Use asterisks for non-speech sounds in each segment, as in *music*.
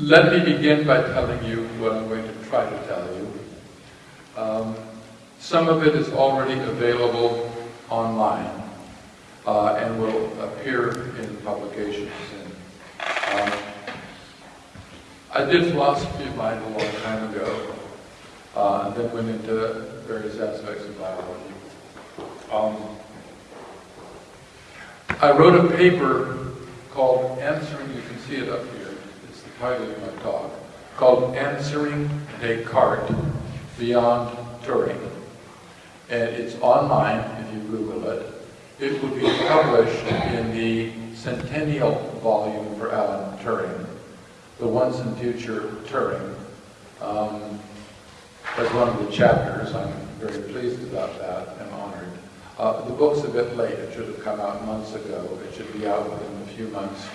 Let me begin by telling you what I'm going to try to tell you. Um, some of it is already available online uh, and will appear in publications soon. Um, I did philosophy of mind a long time ago, uh, and then went into various aspects of biology. Um, I wrote a paper called Answering, you can see it up here, title of my talk, called Answering Descartes Beyond Turing. And it's online if you Google it. It will be published in the centennial volume for Alan Turing, the Once and Future Turing. Um, as one of the chapters, I'm very pleased about that and honored. Uh, the book's a bit late. It should have come out months ago. It should be out within a few months.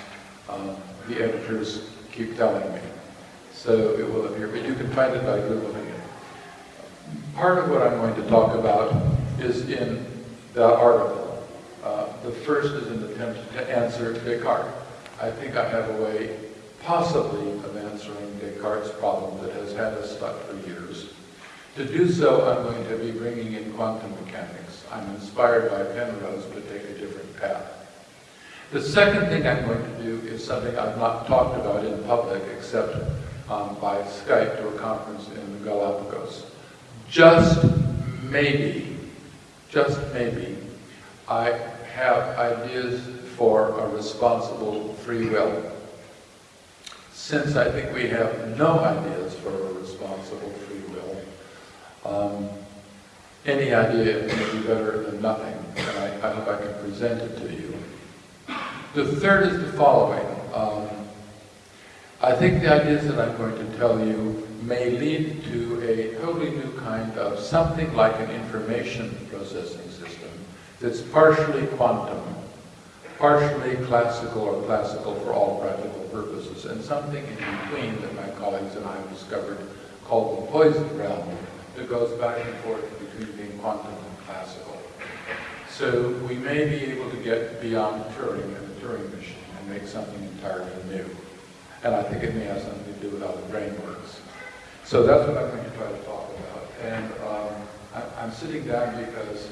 Um, the editors keep telling me. So it will appear, but you can find it by Googling it. Part of what I'm going to talk about is in the article. Uh, the first is an attempt to answer Descartes. I think I have a way, possibly, of answering Descartes' problem that has had us stuck for years. To do so, I'm going to be bringing in quantum mechanics. I'm inspired by Penrose, but take a different path. The second thing I'm going to do is something I've not talked about in public except um, by Skype to a conference in the Galapagos. Just maybe, just maybe, I have ideas for a responsible free will. Since I think we have no ideas for a responsible free will, um, any idea may be better than nothing, and I, I, hope I can present it to you. The third is the following. Um, I think the ideas that I'm going to tell you may lead to a totally new kind of something like an information processing system that's partially quantum, partially classical or classical for all practical purposes, and something in between that my colleagues and I have discovered called the poised realm that goes back and forth between being quantum and classical. So we may be able to get beyond Turing machine and make something entirely new. And I think it may have something to do with how the brain works. So that's what I'm going to try to talk about. And um, I, I'm sitting down because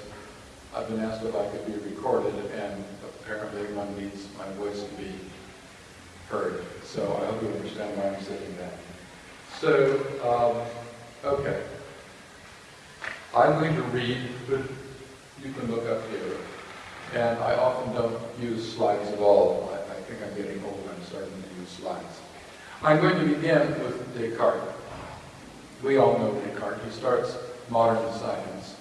I've been asked if I could be recorded, and apparently one needs my voice to be heard. So I hope you understand why I'm sitting down. So, um, okay. I'm going to read, but you can look up here. And I often don't use slides at all. I, I think I'm getting old, I'm starting to use slides. I'm going to begin with Descartes. We all know Descartes. He starts modern science.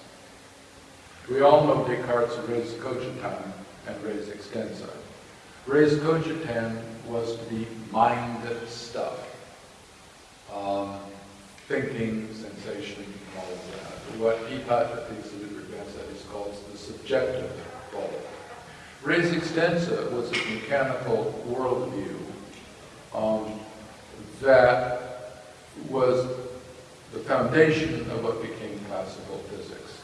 We all know Descartes' res cogitans and res extensa. Res cogitans was to be mind stuff. Um, thinking, sensation, and all of that. What Epictetus advanced that is called the subjective. Res extensa was a mechanical worldview um, that was the foundation of what became classical physics.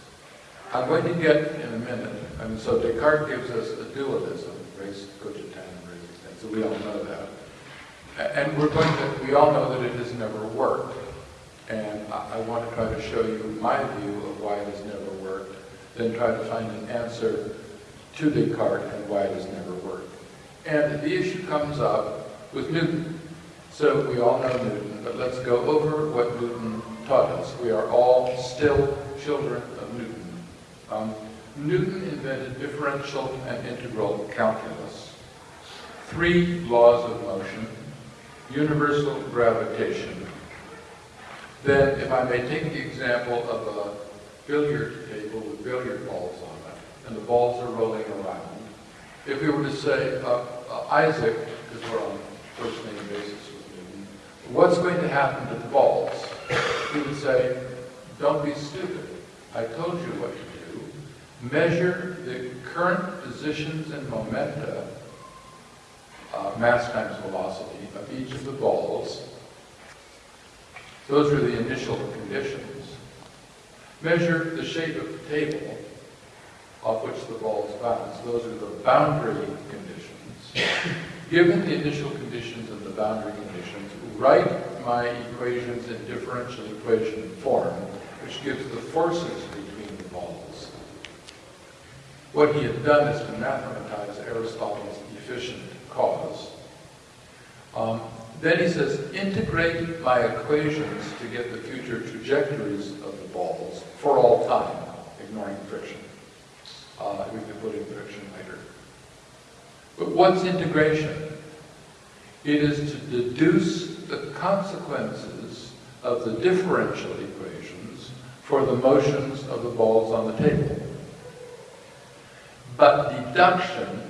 I'm going to get in a minute, and so Descartes gives us a dualism, res cogitans and res extensa, we all know that. And we're going to, we all know that it has never worked. And I, I want to try to show you my view of why it has never worked, then try to find an answer to Descartes and why it has never worked. And the issue comes up with Newton. So we all know Newton, but let's go over what Newton taught us. We are all still children of Newton. Um, Newton invented differential and integral calculus. Three laws of motion, universal gravitation. Then, if I may take the example of a billiard table with billiard balls on and the balls are rolling around. If we were to say, uh, uh, Isaac, because we're on first name basis with Newton, what's going to happen to the balls? He would say, don't be stupid. I told you what to do. Measure the current positions and momenta uh, mass times velocity of each of the balls. Those are the initial conditions. Measure the shape of the table off which the balls bounce. Those are the boundary conditions. Given the initial conditions and the boundary conditions, write my equations in differential equation form, which gives the forces between the balls. What he had done is to mathematize Aristotle's efficient cause. Um, then he says, integrate my equations to get the future trajectories of the balls for all time, ignoring friction. Uh, we can put in friction later. But what's integration? It is to deduce the consequences of the differential equations for the motions of the balls on the table. But deduction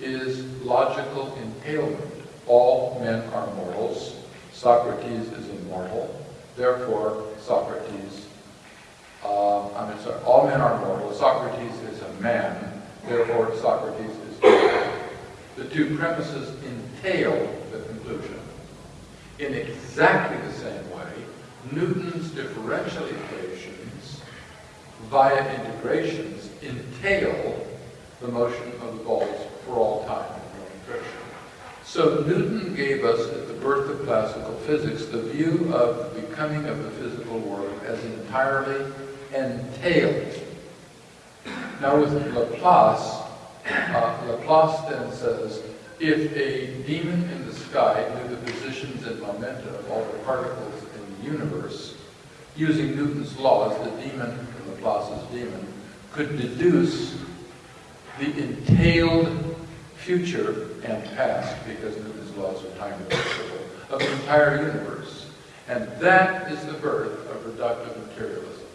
is logical entailment. All men are mortals. Socrates is immortal. Therefore, Socrates, uh, I mean, all men are mortal. Socrates is a man. Therefore, Socrates is mortal. The two premises entail the conclusion. In exactly the same way, Newton's differential equations via integrations entail the motion of the balls for all time. So Newton gave us at the birth of classical physics the view of the becoming of the physical world as entirely entailed. Now with Laplace, uh, Laplace then says, if a demon in the sky knew the positions and momenta of all the particles in the universe, using Newton's laws, the demon, Laplace's demon, could deduce the entailed future and past, because Newton's laws are time reversible, of the entire universe. And that is the birth of reductive materialism.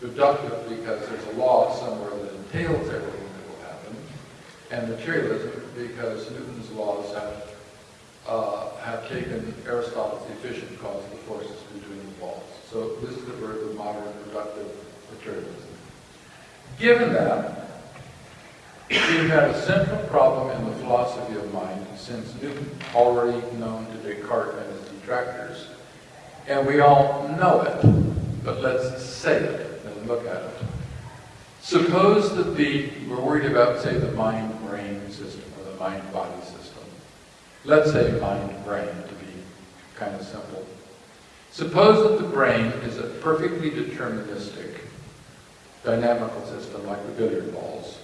Reductive because there's a law somewhere that entails everything that will happen, and materialism because Newton's laws have uh, have taken Aristotle's efficient cause of the forces between the balls. So this is the birth of modern reductive materialism. Given that, we've had a central problem in the philosophy of mind since Newton, already known to Descartes and his detractors. And we all know it, but let's say it and look at it. Suppose that the, we're worried about, say, the mind-brain system or the mind-body system. Let's say mind-brain to be kind of simple. Suppose that the brain is a perfectly deterministic dynamical system like the billiard balls.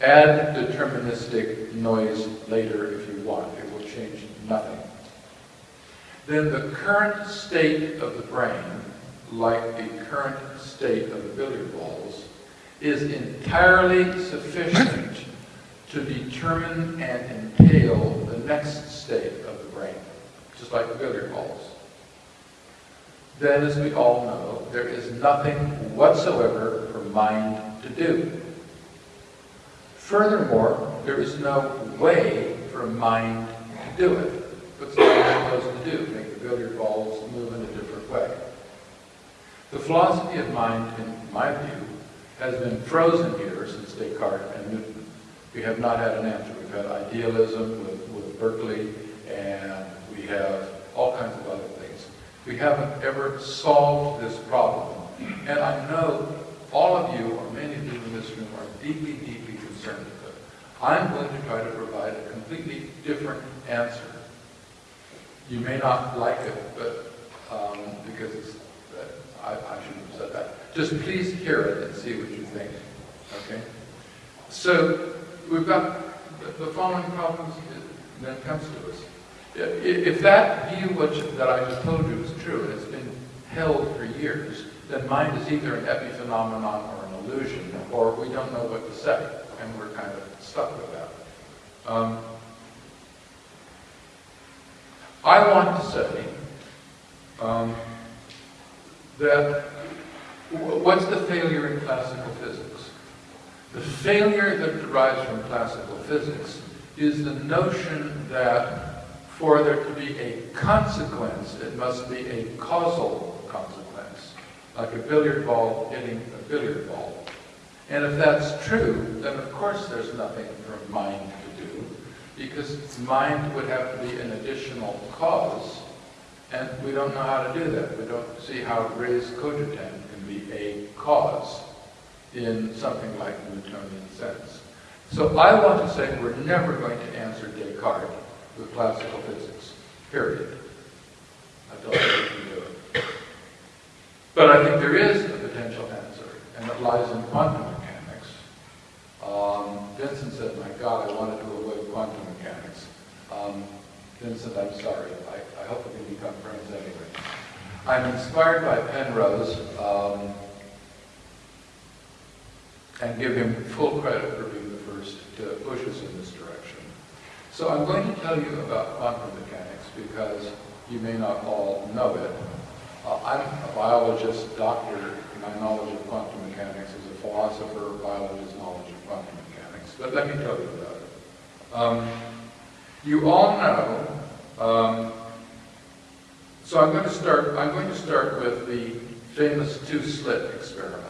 Add deterministic noise later if you want. It will change nothing. Then the current state of the brain, like the current state of the billiard balls, is entirely sufficient to determine and entail the next state of the brain, just like the billiard balls. Then, as we all know, there is nothing whatsoever for mind to do. Furthermore, there is no way for mind to do it. What's mind supposed to do? Make the billiard balls move in a different way. The philosophy of mind, in my view, has been frozen here since Descartes and Newton. We have not had an answer. We've had idealism with, with Berkeley, and we have all kinds of other things. We haven't ever solved this problem. And I know all of you, or many of you in this room, are deeply, deeply concerned with it. I'm going to try to provide a completely different answer. You may not like it, but um, because it's, I, I shouldn't have said that. Just please hear it and see what you think. Okay? So we've got the, the following problems that comes to us. If that view which, that I just told you is true, and it's been held for years, then mind is either an epiphenomenon or an illusion, or we don't know what to say, and we're kind of stuck with that. Um, I want to say um, that what's the failure in classical physics? The failure that derives from classical physics is the notion that for there to be a consequence, it must be a causal consequence, like a billiard ball hitting a billiard ball. And if that's true, then of course there's nothing for mind to do, because mind would have to be an additional cause, and we don't know how to do that. We don't see how res cogitans can be a cause in something like Newtonian sense. So I want to say we're never going to answer Descartes with classical physics, period. I told you we can do it. But I think there is a potential answer, and it lies in quantum mechanics. Um, Vincent said, my God, I wanted to avoid quantum mechanics. Um, Vincent, I'm sorry. I, I hope we can become friends anyway. I'm inspired by Penrose um, and give him full credit for being the first to push us in this direction. So I'm going to tell you about quantum mechanics because you may not all know it. Uh, I'm a biologist, doctor. My knowledge of quantum mechanics is a philosopher, biologist's knowledge of quantum mechanics. But let me tell you about it. Um, you all know um, so I'm going to start. I'm going to start with the famous two-slit experiment,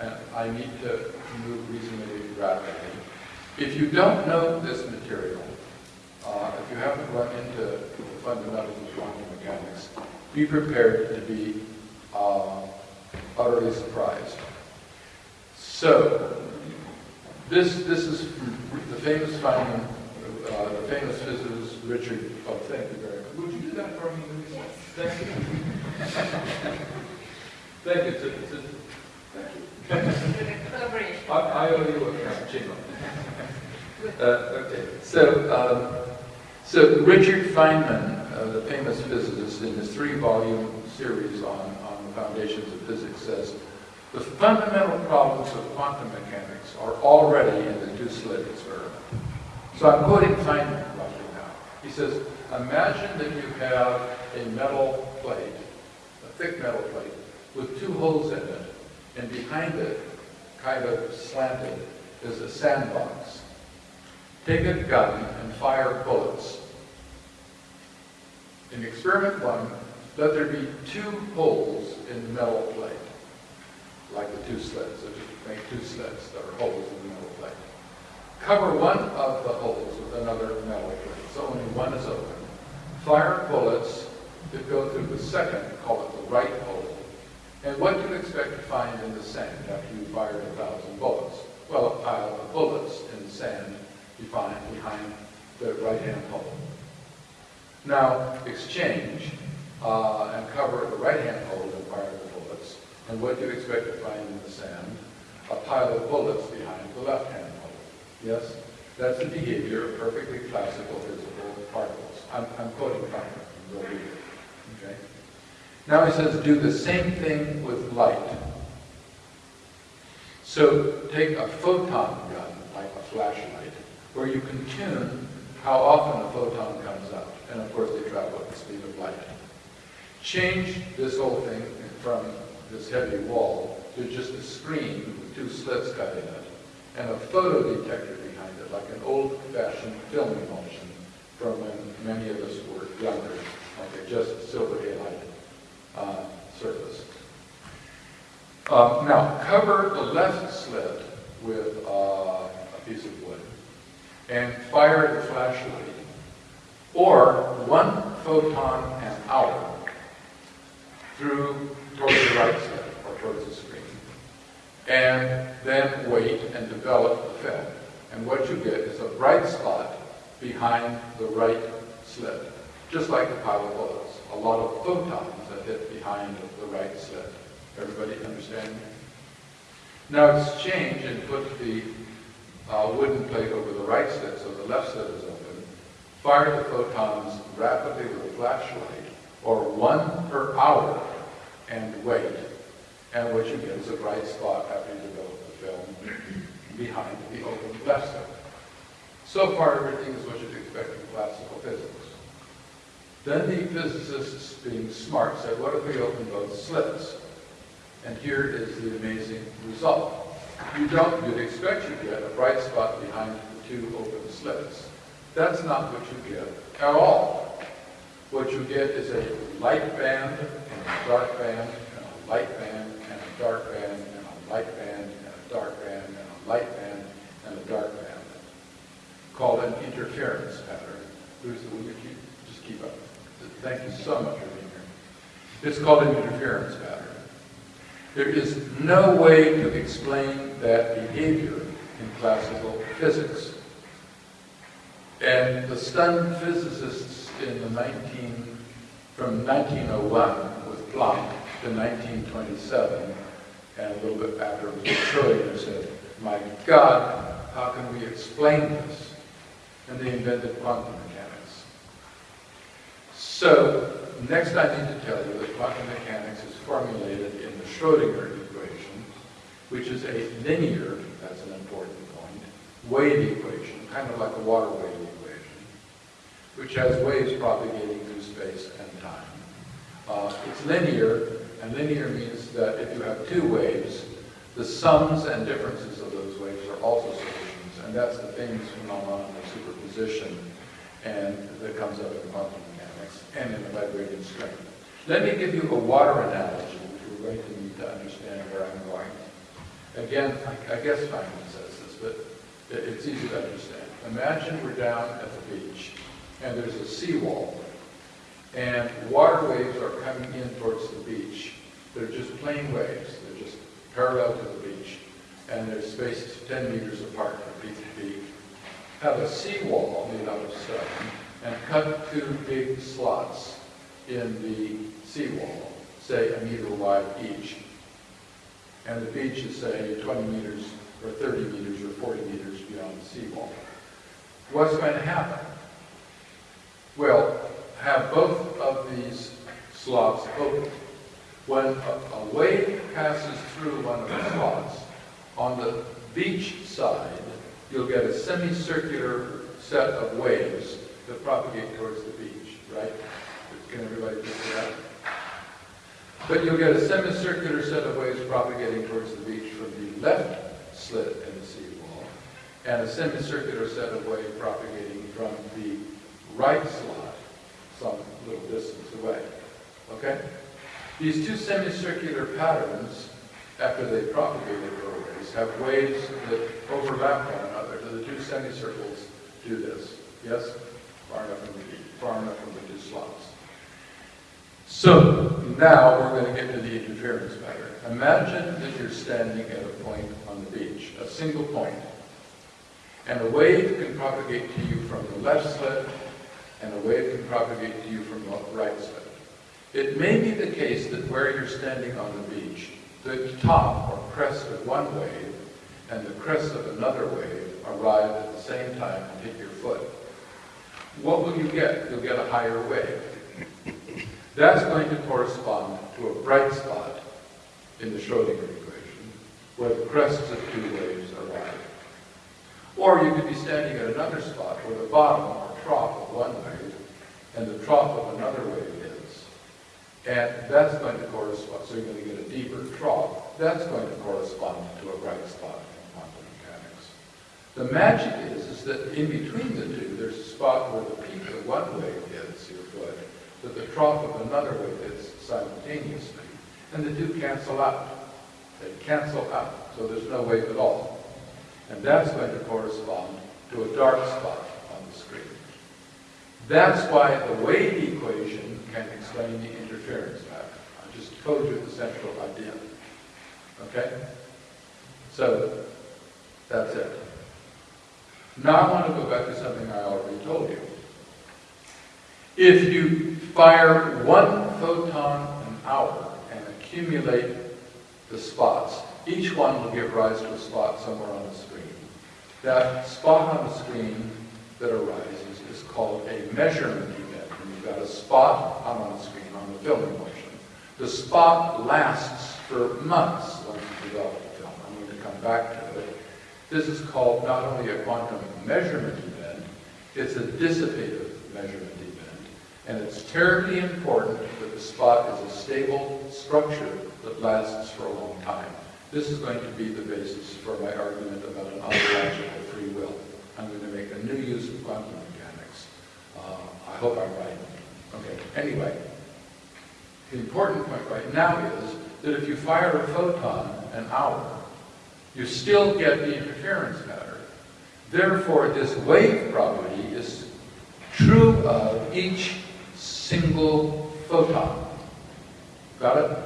and I need to move reasonably rapidly. If you don't know this material, uh, if you haven't run into the fundamentals of quantum mechanics, be prepared to be uh, utterly surprised. So, this this is the famous uh, the famous physicist Richard. Oh, thank you very much. Would you do that for me? Thank you. Thank you. It's a, thank you. I, I owe you a cappuccino. *laughs* uh, okay. So, um, so Richard Feynman, uh, the famous physicist, in his three-volume series on, on the foundations of physics, says the fundamental problems of quantum mechanics are already in the two-slit experiment. So I'm quoting Feynman. He says, imagine that you have a metal plate, a thick metal plate, with two holes in it, and behind it, kind of slanted, is a sandbox. Take a gun and fire bullets. In experiment one, let there be two holes in the metal plate, like the two slits. So just make two slits that are holes in the metal plate. Cover one of the holes with another metal plate, so only one is open. Fire bullets that go through the second, call it the right hole. And what do you expect to find in the sand after you fired a thousand bullets? Well, a pile of bullets in the sand you find behind the right-hand hole. Now, exchange uh, and cover the right-hand hole and fire the bullets. And what do you expect to find in the sand? A pile of bullets behind the left-hand. Yes? That's the behavior of perfectly classical physical particles. I'm, I'm quoting from it. Okay? Now he says, do the same thing with light. So take a photon gun, like a flashlight, where you can tune how often a photon comes out. And of course, they travel at the speed of light. Change this whole thing from this heavy wall to just a screen with two slits cut in it, and a photo detector behind it, like an old-fashioned film emulsion from when many of us were younger, like a just silver halide uh, surface. Uh, now, cover the left slit with uh, a piece of wood and fire the flashlight, or one photon an hour through towards the right slit or towards the screen, and then wait and develop the film. And what you get is a bright spot behind the right slit, just like the pile of bullets. A lot of photons that hit behind the right slit. Everybody understand? Now exchange and put the uh, wooden plate over the right slit so the left slit is open. Fire the photons rapidly with a flashlight, or one per hour, and wait. And what you get is a bright spot after you develop the film behind the open left. So far, everything is what you'd expect from classical physics. Then the physicists, being smart, said, what if we open both slits? And here is the amazing result. You don't, you'd expect you get a bright spot behind the two open slits. That's not what you get at all. What you get is a light band and a dark band and a light band and dark band and a light band and a dark band and a light band and a dark band called an interference pattern. Bruce, will you just keep up? Thank you so much for being here. It's called an interference pattern. There is no way to explain that behavior in classical physics. And the stunned physicists in the 19, from 1901 with Planck to 1927, and a little bit after it was Schrodinger said, my God, how can we explain this? And they invented quantum mechanics. So, next I need to tell you that quantum mechanics is formulated in the Schrodinger equation, which is a linear, that's an important point, wave equation, kind of like a water wave equation, which has waves propagating through space and time. Uh, it's linear, and linear means that if you have two waves, the sums and differences of those waves are also solutions, and that's the famous phenomenon of superposition and that comes up in quantum mechanics and in the vibrating string. Let me give you a water analogy, which we're going to need to understand where I'm going. Again, I, I guess Feynman says this, but it, it's easy to understand. Imagine we're down at the beach, and there's a seawall, and water waves are coming in towards the beach. They're just plain waves. They're just parallel to the beach, and they're spaced 10 meters apart from peak to peak. Have a seawall made out of stone, and cut two big slots in the seawall, say a meter wide each. And the beach is, say, 20 meters, or 30 meters, or 40 meters beyond the seawall. What's going to happen? Well, have both of these slots open. When a, a wave passes through one of the slots, on the beach side, you'll get a semicircular set of waves that propagate towards the beach, right? Can everybody picture that? But you'll get a semicircular set of waves propagating towards the beach from the left slit in the seawall, and a semicircular set of waves propagating from the right slot, some little distance away. Okay? These two semicircular patterns, after they propagated their waves, have waves that overlap one another. The two semicircles do this. Yes? Far enough from the far enough from the two slots. So now we're going to get to the interference pattern. Imagine that you're standing at a point on the beach, a single point, and a wave can propagate to you from the left slit, and a wave can propagate to you from the right slit. It may be the case that where you're standing on the beach, the top or crest of one wave and the crest of another wave arrive at the same time and hit your foot. What will you get? You'll get a higher wave. That's going to correspond to a bright spot in the Schrodinger equation, where the crests of two waves arrive. Or you could be standing at another spot where the bottom or trough of one wave and the trough of another wave. And that's going to correspond, so you're going to get a deeper trough. That's going to correspond to a bright spot in quantum mechanics. The magic is, is that in between the two, there's a spot where the peak of one wave hits your foot, that the trough of another wave hits simultaneously. And the two cancel out. They cancel out, so there's no wave at all. And that's going to correspond to a dark spot on the screen. That's why the wave equation can explain the pattern. I just told you the central idea. Okay? So, that's it. Now I want to go back to something I already told you. If you fire one photon an hour and accumulate the spots, each one will give rise to a spot somewhere on the screen. That spot on the screen that arises is called a measurement event. And you've got a spot on the screen on the film emulsion. The spot lasts for months once you develop the film. I'm going to come back to it. This is called not only a quantum measurement event, it's a dissipative measurement event. And it's terribly important that the spot is a stable structure that lasts for a long time. This is going to be the basis for my argument about an ontological free will. I'm going to make a new use of quantum mechanics. Uh, I hope I'm right. Okay, anyway, the important point right now is that if you fire a photon an hour, you still get the interference pattern. Therefore, this wave property is true of each single photon. Got it?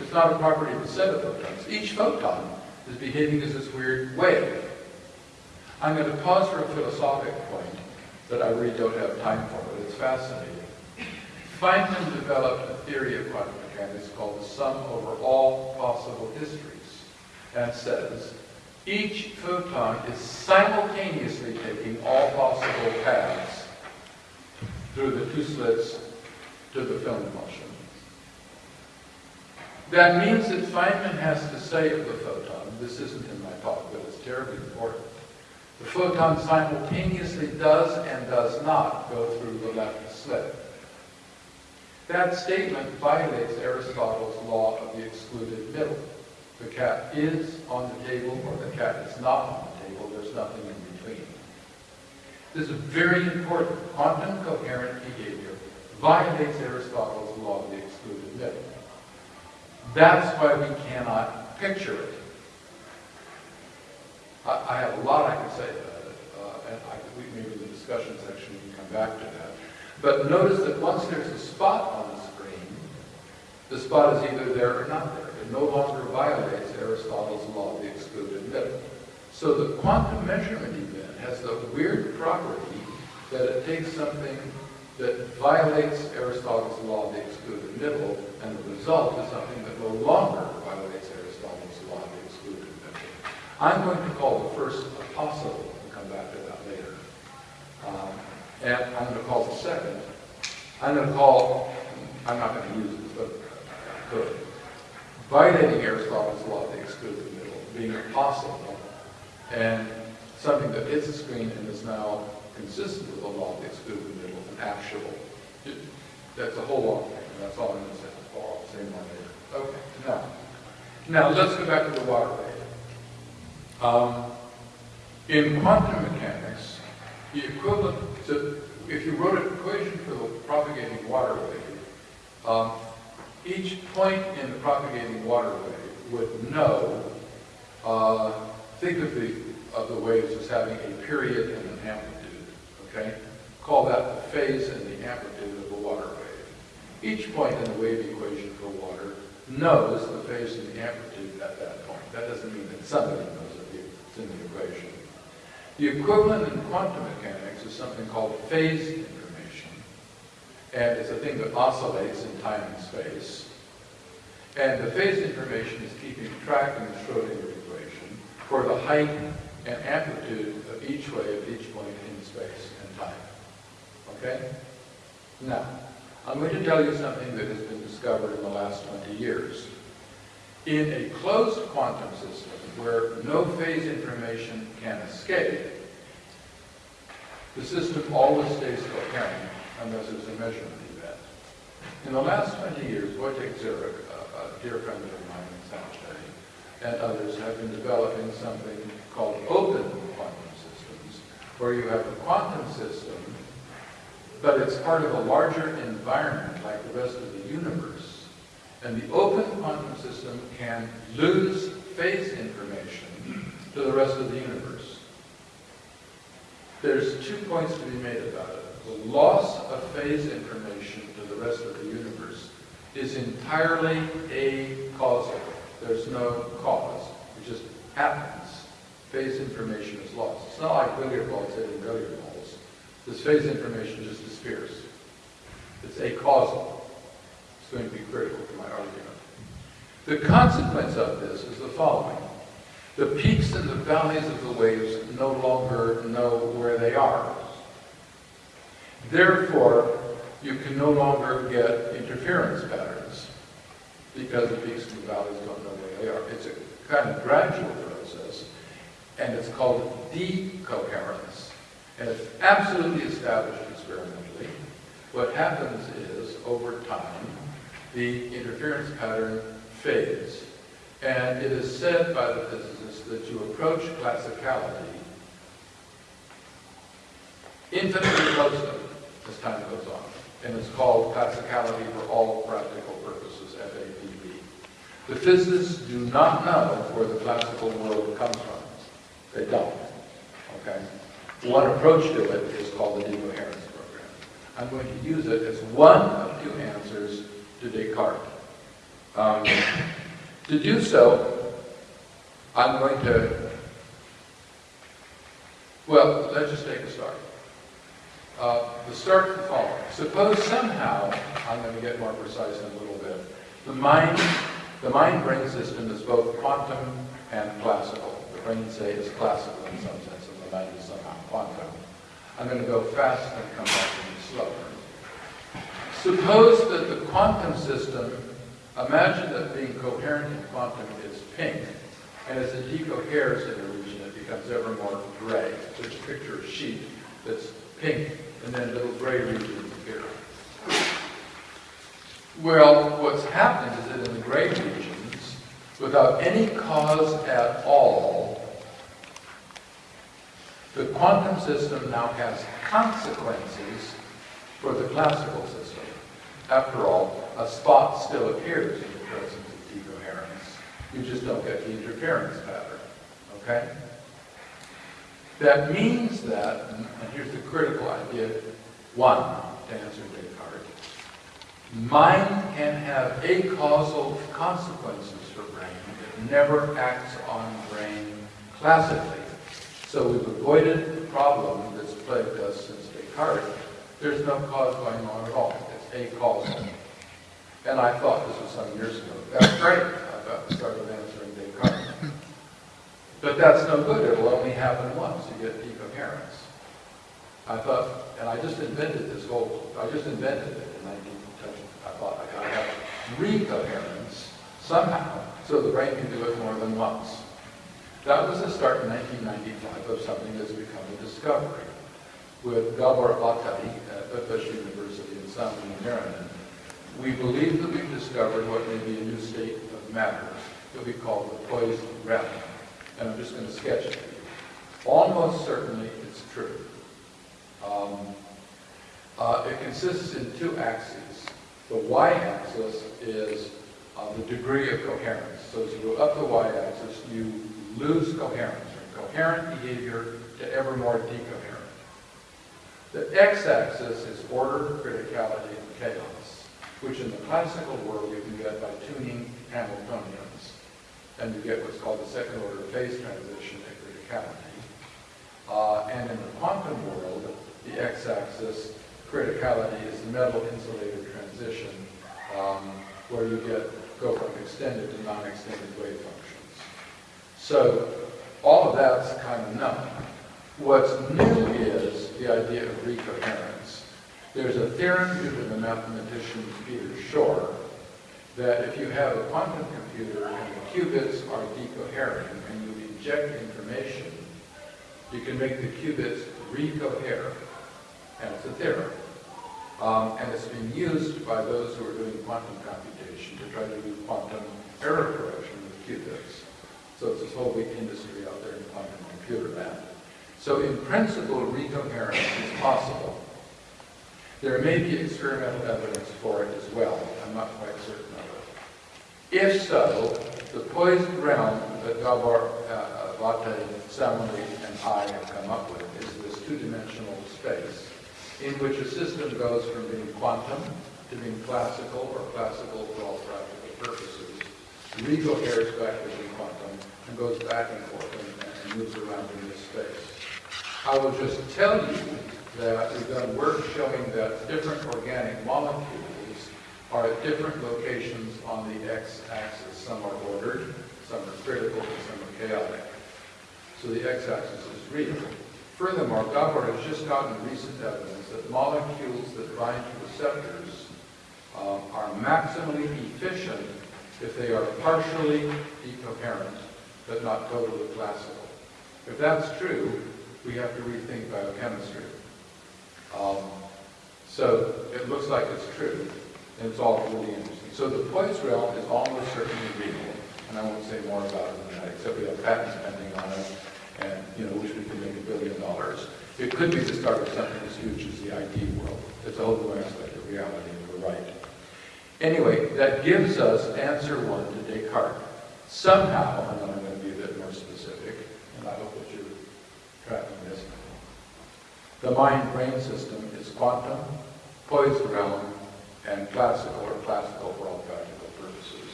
It's not a property of a set of photons. Each photon is behaving as this weird wave. I'm going to pause for a philosophic point that I really don't have time for, but it's fascinating. Feynman developed a theory of quantum mechanics called the sum over all possible histories, and says each photon is simultaneously taking all possible paths through the two slits to the film emulsion. That means that Feynman has to say of the photon, this isn't in my talk, but it's terribly important, the photon simultaneously does and does not go through the left slit. That statement violates Aristotle's law of the excluded middle. The cat is on the table or the cat is not on the table. There's nothing in between. This is very important. Quantum coherent behavior violates Aristotle's law of the excluded middle. That's why we cannot picture it. I, I have a lot I can say about it, uh, and I, maybe the discussion section we can come back to that. But notice that once there's a spot on the screen, the spot is either there or not there. It no longer violates Aristotle's law of the excluded middle. So the quantum measurement event has the weird property that it takes something that violates Aristotle's law of the excluded middle, and the result is something that no longer violates Aristotle's law of the excluded middle. I'm going to call the first a possible, and come back to that later. Um, and I'm going to call the second. I'm going to call, I'm not going to use this, but could. Violating Aristotle's law of the excluded middle, being possible, and something that hits the screen and is now consistent with the law of the middle and actual. That's a whole long thing, and that's all I'm going to say. I'll say more later. Okay, now, now let's go back to the water wave. Um, in quantum mechanics, the equivalent to, if you wrote an equation for the propagating water wave, um, each point in the propagating water wave would know, uh, think of the, of the waves as having a period and an amplitude, okay? Call that the phase and the amplitude of the water wave. Each point in the wave equation for water knows the phase and the amplitude at that point. That doesn't mean that somebody knows it, it's in the equation. The equivalent in quantum mechanics is something called phase information. And it's a thing that oscillates in time and space. And the phase information is keeping track in the Schrodinger equation for the height and amplitude of each wave at each point in space and time. Okay? Now, I'm going to tell you something that has been discovered in the last 20 years. In a closed quantum system, where no phase information can escape, the system always stays coherent unless there's a measurement event. In the last 20 years, Wojtek Zurek, a, a dear friend of mine in San Jose, and others have been developing something called open quantum systems, where you have a quantum system, but it's part of a larger environment like the rest of the universe. And the open quantum system can lose phase information to the rest of the universe. There's two points to be made about it. The loss of phase information to the rest of the universe is entirely acausal. There's no cause. It just happens. Phase information is lost. It's not like billiard balls hitting billiard balls. This phase information just disappears. It's acausal. It's going to be critical to my argument. The consequence of this is the following. The peaks and the valleys of the waves no longer know where they are. Therefore, you can no longer get interference patterns because the peaks and the valleys don't know where they are. It's a kind of gradual process, and it's called decoherence. And it's absolutely established experimentally. What happens is, over time, the interference pattern fades. And it is said by the physicists that you approach classicality infinitely closely as time goes on. And it's called classicality for all practical purposes, FAPP. The physicists do not know where the classical world comes from. They don't. Okay? One approach to it is called the decoherence program. I'm going to use it as one of two answers to Descartes. Um, to do so, I'm going to, well, let's just take a start. Uh, the start the following. Suppose somehow, I'm going to get more precise in a little bit, the mind, the mind-brain system is both quantum and classical. The brain, say, is classical in some sense, and the mind is somehow quantum. I'm going to go fast and come back to you slower. Suppose that the quantum system, imagine that being coherent in quantum is pink, and as it decoheres in a region, it becomes ever more gray. So a picture of sheet that's pink, and then little gray regions appear. Well, what's happened is that in the gray regions, without any cause at all, the quantum system now has consequences for the classical system. After all, a spot still appears in the presence of decoherence. You just don't get the interference pattern, okay? That means that, and here's the critical idea, one, to answer Descartes, mind can have acausal consequences for brain. It never acts on brain classically. So we've avoided the problem that's plagued us since Descartes. There's no cause going on at all. It's acausal. And I thought this was some years ago. That's great. I got started answering Descartes. But that's no good. It'll only happen once. You get decoherence. I thought, and I just invented this whole, I just invented it in 19, I thought I gotta have recoherence somehow so the brain can do it more than once. That was the start in 1995 of something that's become a discovery. With Gabor Vattay at Budapest University in San Maryland, we believe that we've discovered what may be a new state of matter that we call the poised realm. And I'm just going to sketch it. Almost certainly it's true. Um, uh, it consists in two axes. The y-axis is uh, the degree of coherence. So as you go up the y-axis, you lose coherence, from coherent behavior to ever more decoherent. The x-axis is order, criticality, and chaos, which in the classical world you can get by tuning Hamiltonians. And you get what's called the second order phase transition at criticality. Uh, and in the quantum world, the x-axis, criticality, is the metal insulator transition, um, where you get go from extended to non-extended wave functions. So all of that's kind of known. What's new is the idea of recoherence. There's a theorem due to the mathematician Peter Shor that if you have a quantum computer and the qubits are decohering and you inject information, you can make the qubits recohere. And it's a theorem. Um, and it's being used by those who are doing quantum computation to try to do quantum error correction with qubits. So it's this whole big industry out there in quantum computer land. So in principle, recoherence is possible. There may be experimental evidence for it as well. I'm not quite certain. If so, the poised realm that Gabor uh, Samuli, and I have come up with is this two-dimensional space in which a system goes from being quantum to being classical or classical for all practical purposes, recoheres back to being quantum, and goes back and forth and, and moves around in this space. I will just tell you that we've done work showing that different organic molecules are at different locations on the x-axis. Some are ordered, some are critical, and some are chaotic. So the x-axis is real. Furthermore, Gabor has just gotten recent evidence that molecules that bind to receptors um, are maximally efficient if they are partially decoherent, but not totally classical. If that's true, we have to rethink biochemistry. Um, so it looks like it's true, it's all really interesting. So the poised realm is almost certainly real, and I won't say more about it than that, except we have patents pending on it, and you know, wish we could make a billion dollars. It could be the start of something as huge as the IT world. It's a whole new aspect of reality, and we're right. Anyway, that gives us answer one to Descartes. Somehow, and I'm going to be a bit more specific, and I hope that you're tracking this. The mind-brain system is quantum, poised realm, and classical, or classical for all practical purposes.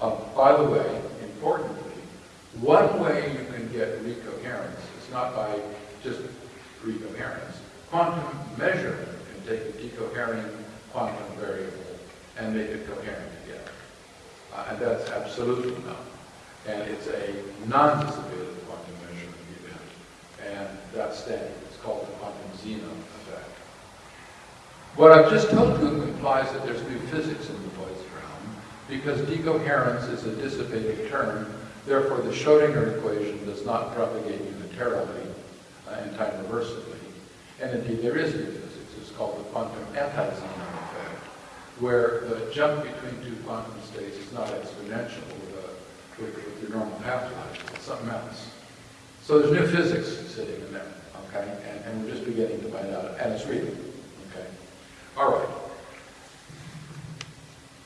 Um, by the way, importantly, one way you can get recoherence is not by just recoherence. quantum measurement can take a decoherent quantum variable and make it coherent again. Uh, and that's absolutely known. And it's a non-dissipated quantum measurement event. And that's standard. It's called the quantum effect. What I've just told you implies that there's new physics in the poised realm, because decoherence is a dissipated term, therefore the Schrodinger equation does not propagate unitarily uh, and time reversibly. And indeed there is new physics. It's called the quantum anti-Zeno effect, where the jump between two quantum states is not exponential with, a, with, with your normal half-life, it's something else. So there's new physics sitting in there, okay? And, and we're just beginning to find out, and it's real? All right.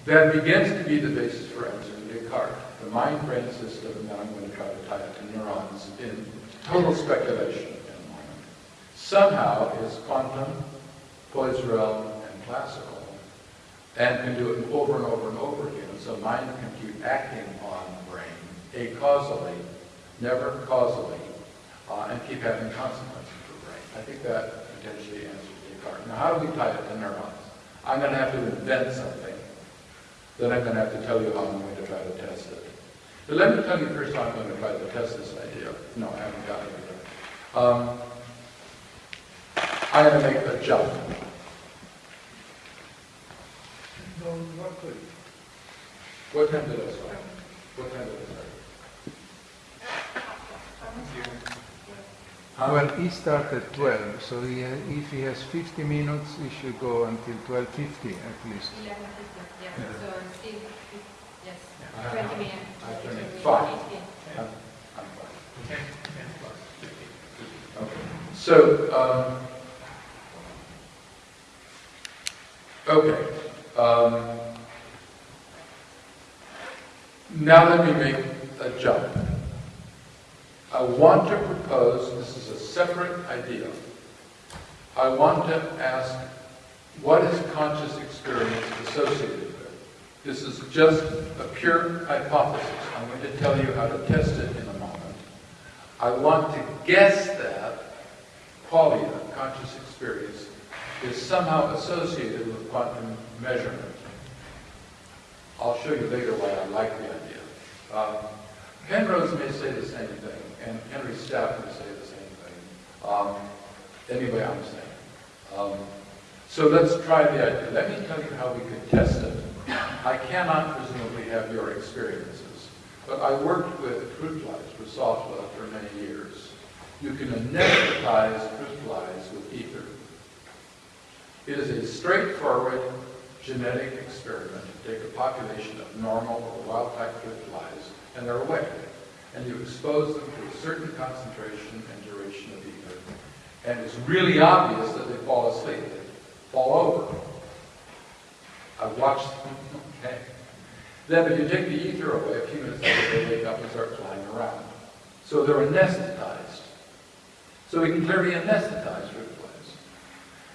That begins to be the basis for answering Descartes, the mind-brain system, and I'm going to try to tie it to neurons in total speculation in a moment. Somehow is quantum, poised, and classical, and can do it over and over and over again. So mind can keep acting on brain, acausally, never causally, uh, and keep having consequences for brain. I think that potentially answers Descartes. Now, how do we tie it to neurons? I'm going to have to invent something. Then I'm going to have to tell you how I'm going to try to test it. But let me tell you first how I'm going to try to test this idea. No, I haven't got it yet. Um, I'm going to make a jump. What time did I start? What time did I start? Huh? Well, he started at 12, so he, ha- if he has 50 minutes, he should go until 12.50 at least. Eleven fifty, yeah, so still, yes, I- twenty minutes. I have to make Fifteen. five. I'm I'm fine. Okay. So, um, okay. Um, now let me make a jump. I want to propose, this is a separate idea. I want to ask, what is conscious experience associated with? This is just a pure hypothesis. I'm going to tell you how to test it in a moment. I want to guess that qualia, conscious experience, is somehow associated with quantum measurement. I'll show you later why I like the idea. Um, Penrose may say the same thing, and Henry may say the same thing. Um, anyway, I'm saying. Um, so let's try the idea. Let me tell you how we could test it. I cannot presumably have your experiences, but I worked with fruit flies, Drosophila, for many years. You can anesthetize fruit flies with ether. It is a straightforward genetic experiment. You take a population of normal or wild-type fruit flies, and they're awake. And you expose them to a certain concentration and duration of ether. And it's really obvious that they fall asleep. They fall over. I've watched them, okay? Then if you take the ether away, a few minutes later they wake up and start flying around. So they're anesthetized. So we can clearly anesthetize flies.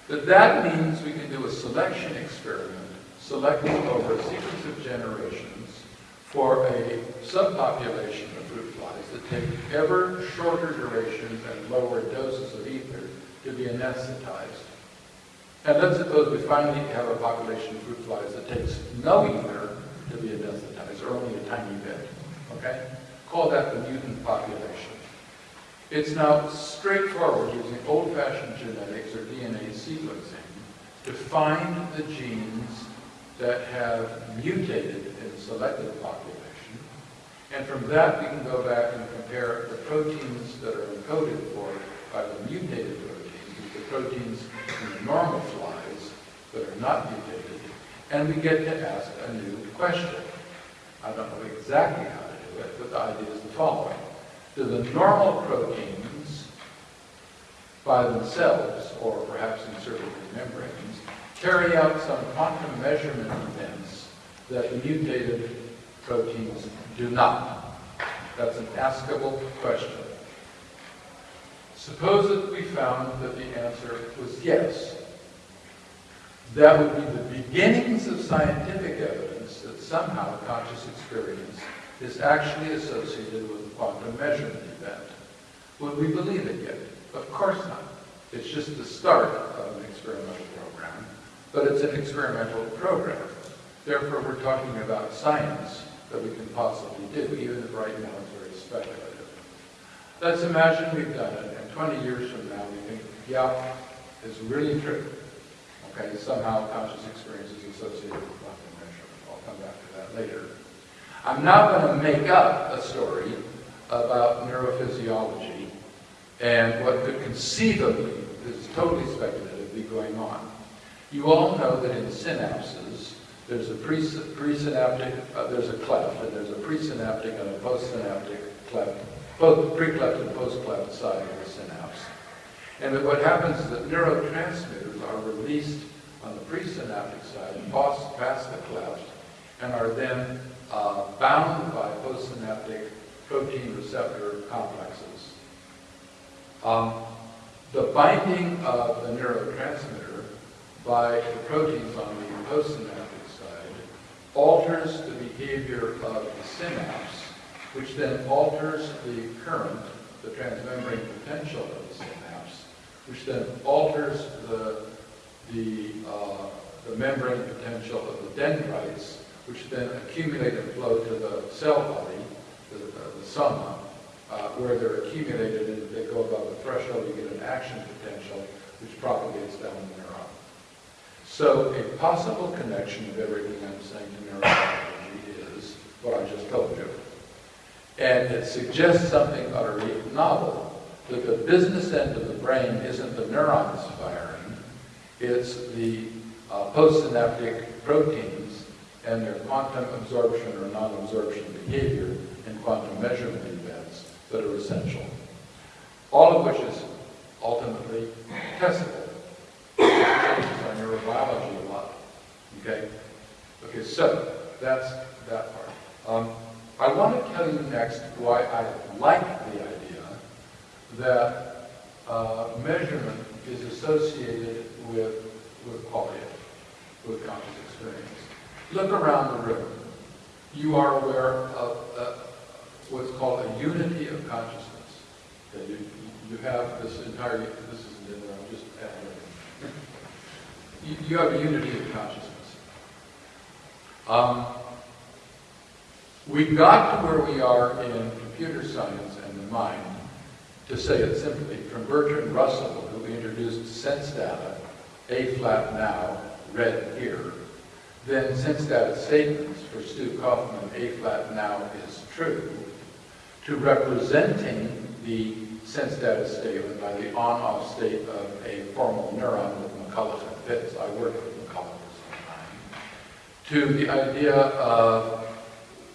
But that means we can do a selection experiment, selecting over a sequence of generations for a subpopulation that take ever shorter durations and lower doses of ether to be anesthetized. And let's suppose we finally have a population of fruit flies that takes no ether to be anesthetized, or only a tiny bit, okay? Call that the mutant population. It's now straightforward using old-fashioned genetics or DNA sequencing to find the genes that have mutated in selected population. And from that, we can go back and compare the proteins that are encoded for by the mutated proteins with the proteins in the normal flies that are not mutated, and we get to ask a new question. I don't know exactly how to do it, but the idea is the following. Do the normal proteins by themselves, or perhaps in membranes, carry out some quantum measurement events that mutated proteins do not? That's an askable question. Suppose that we found that the answer was yes. That would be the beginnings of scientific evidence that somehow conscious experience is actually associated with a quantum measurement event. Would we believe it yet? Of course not. It's just the start of an experimental program, but it's an experimental program. Therefore, we're talking about science that we can possibly do, even if right now it's very speculative. Let's imagine we've done it, and 20 years from now, we think, yeah, it's really true. Okay, somehow conscious experience is associated with quantum measurement. I'll come back to that later. I'm not going to make up a story about neurophysiology and what could conceivably, this is totally speculative, be going on. You all know that in synapses, there's a presynaptic, uh, there's a cleft, and there's a presynaptic and a postsynaptic cleft, both pre-cleft and post-cleft side of the synapse. And what happens is that neurotransmitters are released on the presynaptic side, past, past the cleft, and are then uh, bound by postsynaptic protein receptor complexes. Um, the binding of the neurotransmitter by the proteins on the postsynaptic alters the behavior of the synapse, which then alters the current, the transmembrane potential of the synapse, which then alters the, the, uh, the membrane potential of the dendrites, which then accumulate and flow to the cell body, the, the soma, uh, where they're accumulated and they go above a threshold, you get an action potential which propagates down the. So a possible connection of everything I'm saying to neurobiology is what I just told you. And it suggests something utterly novel, that the business end of the brain isn't the neurons firing, it's the uh, postsynaptic proteins and their quantum absorption or non-absorption behavior and quantum measurement events that are essential. All of which is ultimately testable. Neurobiology a lot. Okay? Okay, so that's that part. Um, I want to tell you next why I like the idea that uh, measurement is associated with, with qualia, with conscious experience. Look around the room. You are aware of uh, what's called a unity of consciousness. Okay, you, you have this entire, this isn't in there, I'm just adding. You, you have a unity of consciousness. Um, we got to where we are in computer science and the mind, to say it simply, from Bertrand Russell, who introduced sense data, A flat now, red here, then sense data statements for Stu Kauffman, A flat now is true, to representing the sense data statement by the on-off state of a formal neuron with McCulloch I worked with some time. To the idea of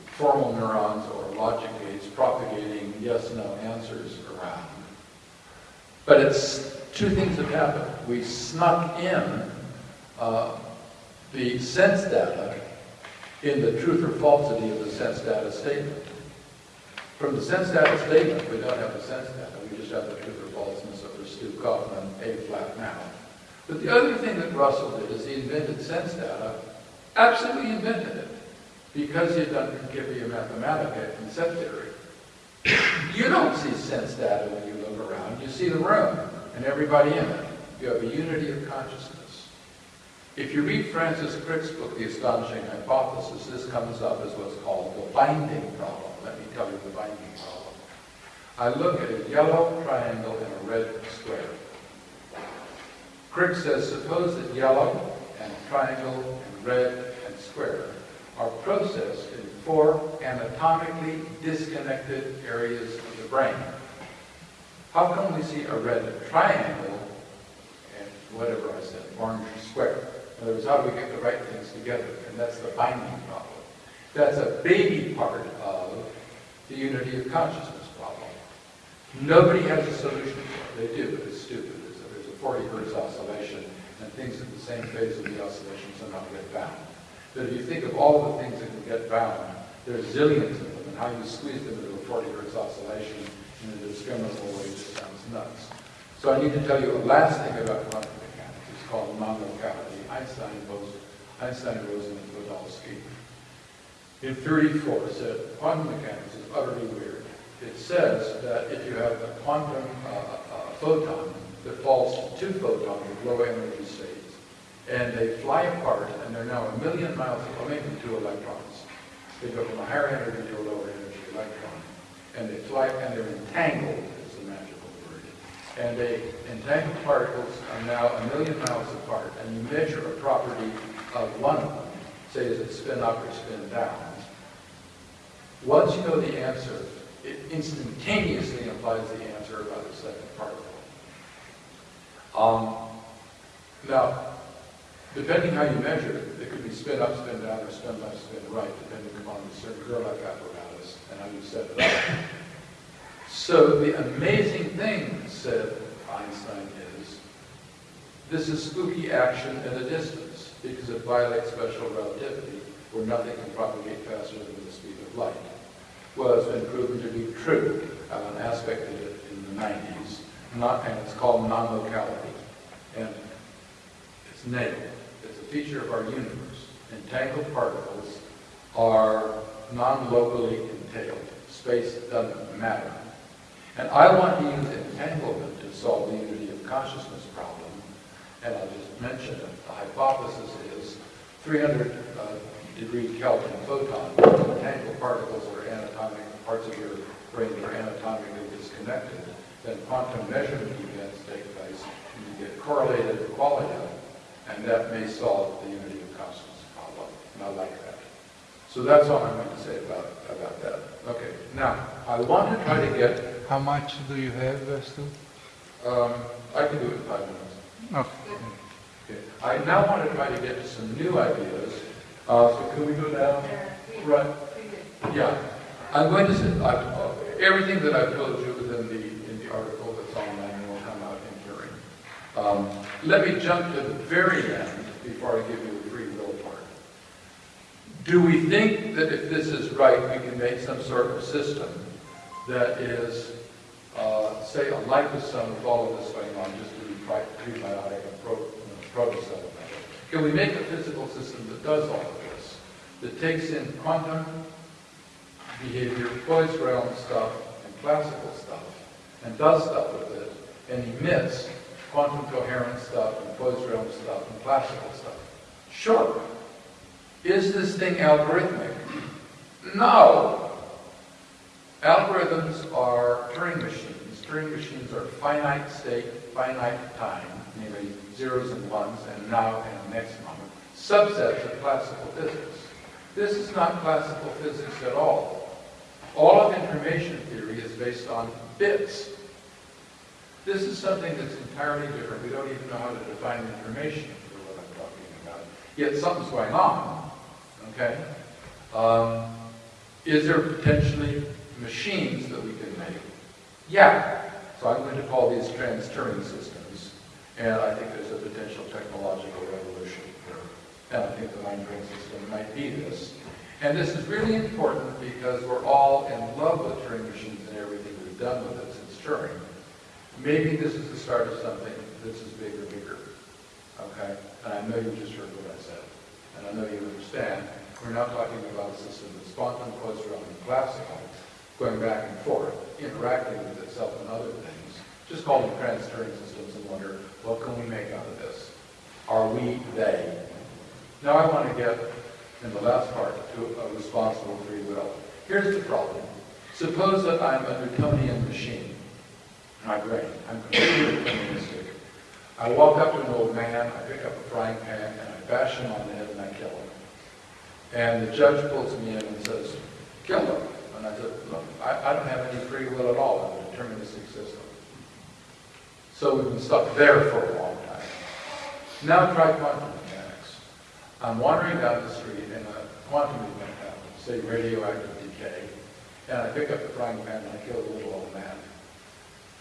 formal neurons or logic gates propagating yes-no answers around. But it's two things have happened. We snuck in uh, the sense data in the truth or falsity of the sense data statement. From the sense data statement, we don't have the sense data, we just have the truth or falseness of the Stu Kauffman A flat now. But the other thing that Russell did is he invented sense data, absolutely invented it, because he had done Principia Mathematica and set theory. You don't see sense data when you look around, you see the room and everybody in it. You have a unity of consciousness. If you read Francis Crick's book, The Astonishing Hypothesis, this comes up as what's called the binding problem. Let me tell you the binding problem. I look at a yellow triangle and a red square. Crick says, suppose that yellow and triangle and red and square are processed in four anatomically disconnected areas of the brain. How come we see a red triangle and whatever I said, orange square? In other words, how do we get the right things together? And that's the binding problem. That's a baby part of the unity of consciousness problem. Nobody has a solution for it. They do, but it's stupid. It's a- There's a 40 hertz oscillation, and things at the same phase of the oscillation somehow get bound. But if you think of all the things that can get bound, there's zillions of them, and how you squeeze them into a 40 hertz oscillation in a discriminable way just sounds nuts. So I need to tell you a last thing about quantum mechanics. It's called non-locality. Einstein, Bose, Einstein, Rosen, and Podolsky in 34 said quantum mechanics is utterly weird. It says that if you have a quantum uh, uh, photon that falls to two photons with low energy states. And they fly apart, and they're now a million miles, or maybe two electrons. They go from a higher energy to a lower energy electron. And they fly, and they're entangled, is the magical word. And they, entangled particles are now a million miles apart, and you measure a property of one of them, say is it spin up or spin down. Once you know the answer, it instantaneously implies the answer about the second particle. Um, now, depending how you measure it, it could be spin up, spin down, or spin left, spin right, depending upon the Circular apparatus and how you set it up. So the amazing thing, said Einstein, is this is spooky action at a distance because it violates special relativity where nothing can propagate faster than the speed of light. Well, it's been proven to be true. Uh, an aspect of it in the 90s, not, and it's called non-locality. And it's nailed. It's a feature of our universe. Entangled particles are non-locally entailed. Space doesn't matter. And I want to use entanglement to solve the unity of consciousness problem. And I'll just mention it. The hypothesis is 300 uh, degree Kelvin photon, entangled particles are anatomic, parts of your brain that are anatomically disconnected. Then quantum measurement events take place, and you get correlated qualia, and that may solve the unity of consciousness problem. And I like that. So that's all I'm going to say about, about that. Okay, now, I want to try to get How much do you have, uh, Stu? um, I can do it in five minutes. Okay. Okay. I now want to try to get to some new ideas. Uh, so can we go down? Right. Yeah. I'm going to say, I, uh, everything that I've told you within the, in the article that's online will come out in hearing. Um, let me jump to the very end before I give you the free will part. Do we think that if this is right, we can make some sort of system that is, uh, say, a liposome with all of this going on, just to be prebiotic and pro, level? Can we make a physical system that does all of this, that takes in quantum behavior, poised realm stuff, and classical stuff, and does stuff with it, and emits quantum coherent stuff, and realm stuff, and classical stuff? Sure. Is this thing algorithmic? No. Algorithms are Turing machines. Turing machines are finite state, finite time, namely zeros and ones, and now and next moment, subsets of classical physics. This is not classical physics at all. All of information theory is based on bits. This is something that's entirely different. We don't even know how to define information for what I'm talking about. Yet something's going on, okay? Um, is there potentially machines that we can make? Yeah. So I'm going to call these trans-Turing systems. And I think there's a potential technological revolution here. And I think the mind-brain system might be this. And this is really important because we're all in love with Turing machines and everything we've done with it since Turing. Maybe this is the start of something that's as big or bigger. Okay? And I know you just heard what I said. And I know you understand. We're not talking about a system that's quantum, and classical, going back and forth, interacting with itself and other things. Just call them trans-Turing systems and wonder, what can we make out of this? Are we they? Now I want to get, in the last part, to a responsible free will. Here's the problem. Suppose that I'm a Newtonian machine, my brain. I'm completely deterministic. I walk up to an old man, I pick up a frying pan, and I bash him on the head and I kill him. And the judge pulls me in and says, kill him. And I said, look, I, I don't have any free will at all in a deterministic system. So we've been stuck there for a long time. Now try quantum mechanics. I'm wandering down the street and a quantum event happens, say radioactive decay, and I pick up the frying pan and I kill the little old man.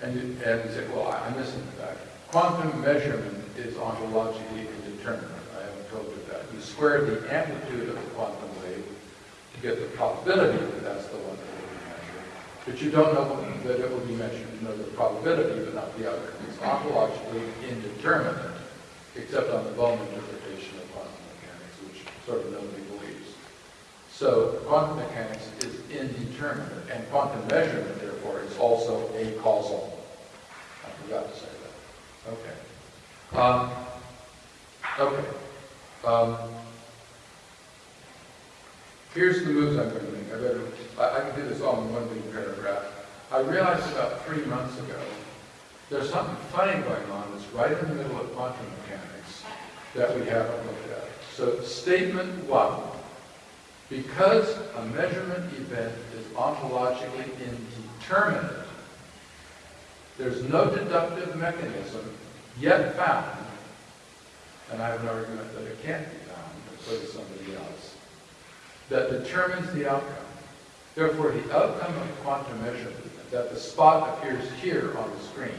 And you, and say, well, I- I'm missing the fact. Quantum measurement is ontologically indeterminate. I haven't told you that. You square the amplitude of the quantum wave to get the probability that that's the one that will be measured. But you don't know that it will be measured. You know the probability, but not the outcome. It's ontologically indeterminate, except on the Bohm interpretation of quantum mechanics, which sort of nobody believes. So quantum mechanics is indeterminate, and quantum measurement, therefore, is also a causal. Forgot to say that. Okay. Um, okay. Um, here's the moves I'm going to make. I better, I, I can do this all in one big paragraph. I realized about three months ago, there's something funny going on that's right in the middle of quantum mechanics that we haven't looked at. So statement one, because a measurement event is ontologically indeterminate, there's no deductive mechanism yet found, and I have an argument that it can't be found, but so somebody else, that determines the outcome. Therefore, the outcome of quantum measurement, that the spot appears here on the screen,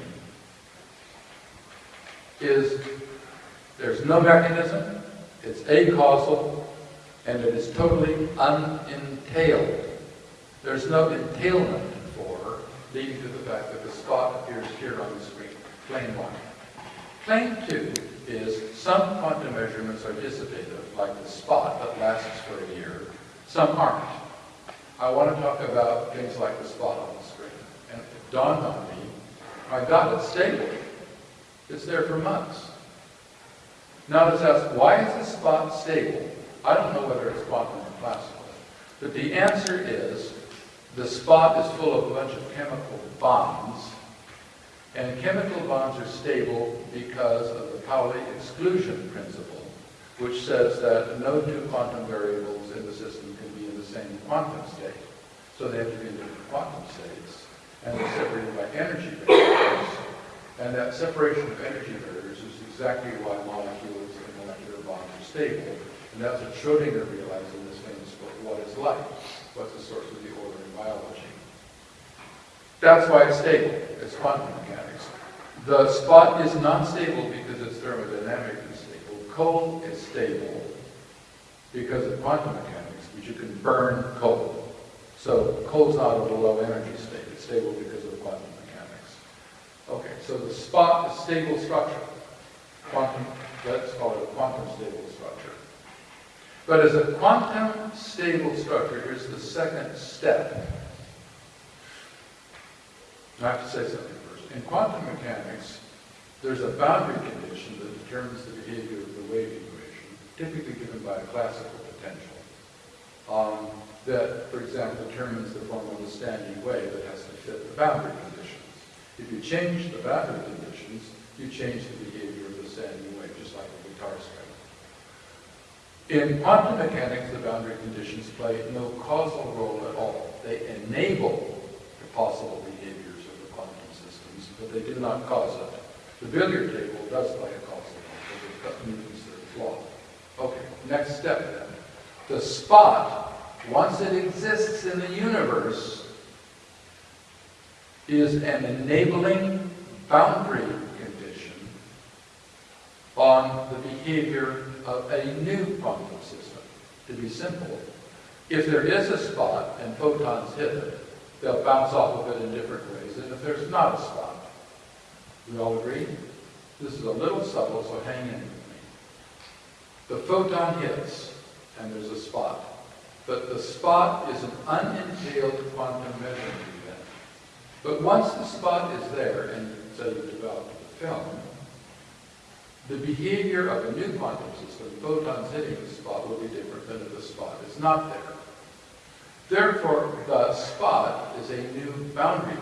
is there's no mechanism, it's acausal, and it is totally unentailed. There's no entailment for, leading to the fact that the spot appears here on the screen. Claim one. Claim two is some quantum measurements are dissipative, like the spot that lasts for a year. Some aren't. I want to talk about things like the spot on the screen. And it dawned on me, my God, it's stable. It's there for months. Now let's ask, why is the spot stable? I don't know whether it's quantum or classical. But the answer is, the spot is full of a bunch of chemical bonds, and chemical bonds are stable because of the Pauli exclusion principle, which says that no two quantum variables in the system can be in the same quantum state. So they have to be in different quantum states, and they're separated by energy barriers. And that separation of energy barriers is exactly why molecules and molecular bonds are stable. And that's what Schrodinger realized in this famous book, What is Life? What's the source of the order in biology? That's why it's stable. It's quantum mechanics. The spot is not stable because it's thermodynamically stable. Coal is stable because of quantum mechanics, which you can burn coal. So coal's not of a low energy state. It's stable because of quantum mechanics. Okay, so the spot is stable structure. Quantum, let's call it a quantum stable structure. But as a quantum stable structure, here's the second step. I have to say something. In quantum mechanics, there's a boundary condition that determines the behavior of the wave equation, typically given by a classical potential, um, that, for example, determines the form of a standing wave that has to fit the boundary conditions. If you change the boundary conditions, you change the behavior of the standing wave, just like a guitar string. In quantum mechanics, the boundary conditions play no causal role at all. They enable the possible behaviors of the quantum systems, but they do not cause it. The billiard table does play a causal role, got Newton's third law. Okay, next step then. The spot, once it exists in the universe, is an enabling boundary condition on the behavior of a new quantum system. To be simple, if there is a spot and photons hit it, they'll bounce off of it in different ways than if there's not a spot. We all agree? This is a little subtle, so hang in with me. The photon hits, and there's a spot. But the spot is an unentailed quantum measurement event. But once the spot is there, and say you develop the film, the behavior of a new quantum system, photons hitting the spot, will be different than if the spot is not there. Therefore, the spot is a new boundary.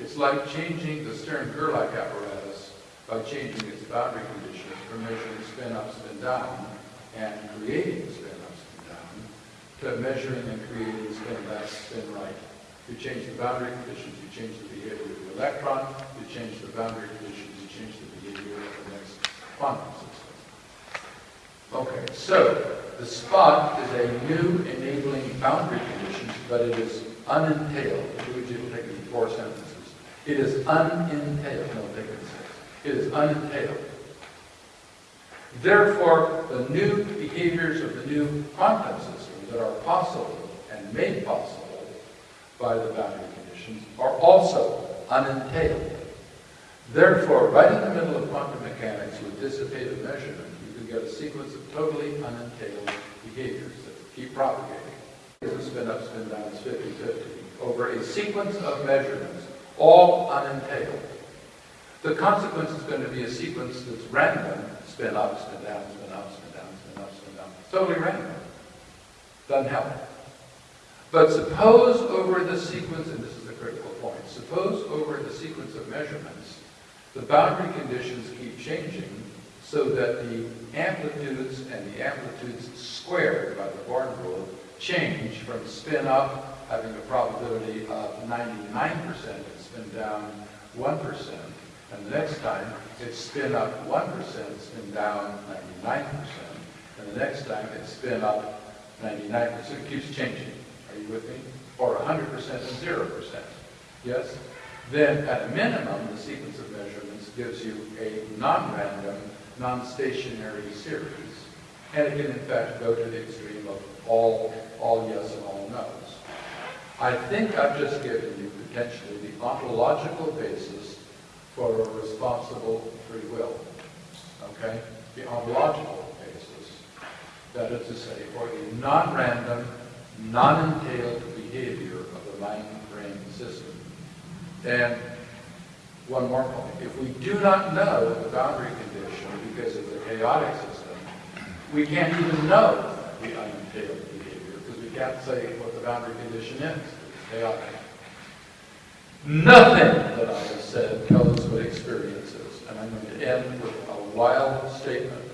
It's like changing the Stern-Gerlach apparatus by changing its boundary conditions from measuring spin up, spin down, and creating spin up, spin down, to measuring and creating spin left, spin right. You change the boundary conditions, you change the behavior of the electron, you change the boundary conditions, you change the behavior of the next quantum system. Okay, so the spot is a new enabling boundary condition, but it is unentailed. Luigi will take it four sentences. It is unentailed. No, take it. Is unentailed. Therefore, the new behaviors of the new quantum system that are possible and made possible by the boundary conditions are also unentailed. Therefore, right in the middle of quantum mechanics with dissipative measurement, you can get a sequence of totally unentailed behaviors that keep propagating. Here's a spin up, spin down, it's 50-50, over a sequence of measurements, all unentailed. The consequence is going to be a sequence that's random, spin up, spin down, spin up, spin down, spin up, spin down. Totally random. Doesn't help. But suppose over the sequence, and this is the critical point, suppose over the sequence of measurements, the boundary conditions keep changing so that the amplitudes and the amplitudes squared by the Born rule change from spin up having a probability of 99% and spin down 1%, and the next time it's spin up 1%, spin down 99%, and the next time it's spin up 99%. It keeps changing. Are you with me? Or 100% and 0%. Yes? Then, at a minimum, the sequence of measurements gives you a non-random, non-stationary series. And it can, in fact, go to the extreme of all, all yes and all. I think I've just given you potentially the ontological basis for a responsible free will. Okay? The ontological basis. That is to say, for the non-random, non-entailed behavior of the mind-brain system. And one more point. If we do not know the boundary condition because of the chaotic system, we can't even know the unentailed can't say what the boundary condition is. It's chaotic. Nothing that I have said tells us what experience is. And I'm going to end with a wild statement.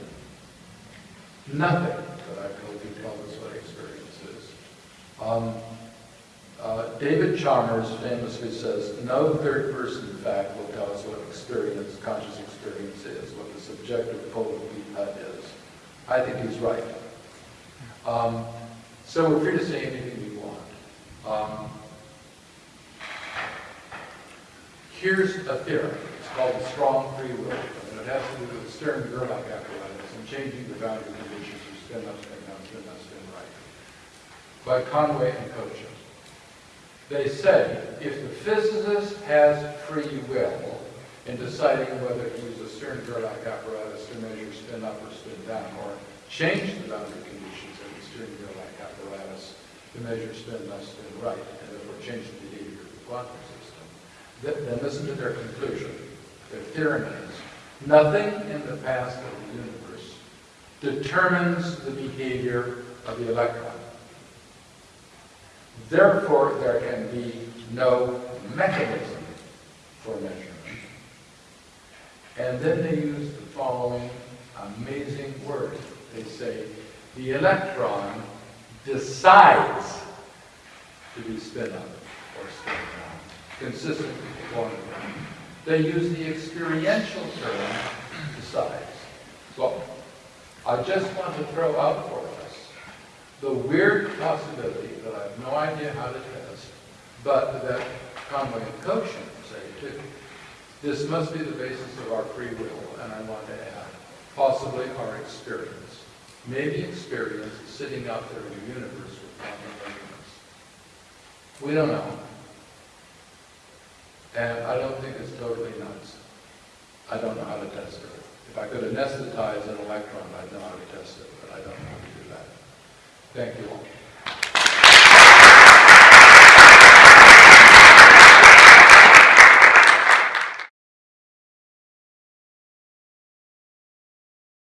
Nothing that I've told you tells us what experience is. Um, uh, David Chalmers famously says, no third person fact will tell us what experience, conscious experience is, what the subjective pole of is. I think he's right. Um, so we're free to say anything we want. Um, here's a theorem. It's called the strong free will. And it has to do with the Stern-Gerlach apparatus and changing the boundary conditions of spin up, spin down, spin left, spin right. By Conway and Kochen. They say if the physicist has free will in deciding whether to use a Stern-Gerlach apparatus to measure spin up or spin down, or change the boundary conditions of apparatus to measure spin left, spin right, and therefore change the behavior of the quantum system, then, then listen to their conclusion. Their theorem is, nothing in the past of the universe determines the behavior of the electron. Therefore, there can be no mechanism for measurement. And then they use the following amazing word. They say, the electron decides to be spin up or spin down, consistent with quantum. They use the experiential term, decides. So, I just want to throw out for us the weird possibility that I have no idea how to test, but that Conway and Kochen say too. This must be the basis of our free will, and I want to add, possibly our experience. Maybe experience sitting out there in the universe with measurements. We don't know. And I don't think it's totally nuts. I don't know how to test it. If I could anesthetize an electron, I'd know how to test it, but I don't know how to do that. Thank you all.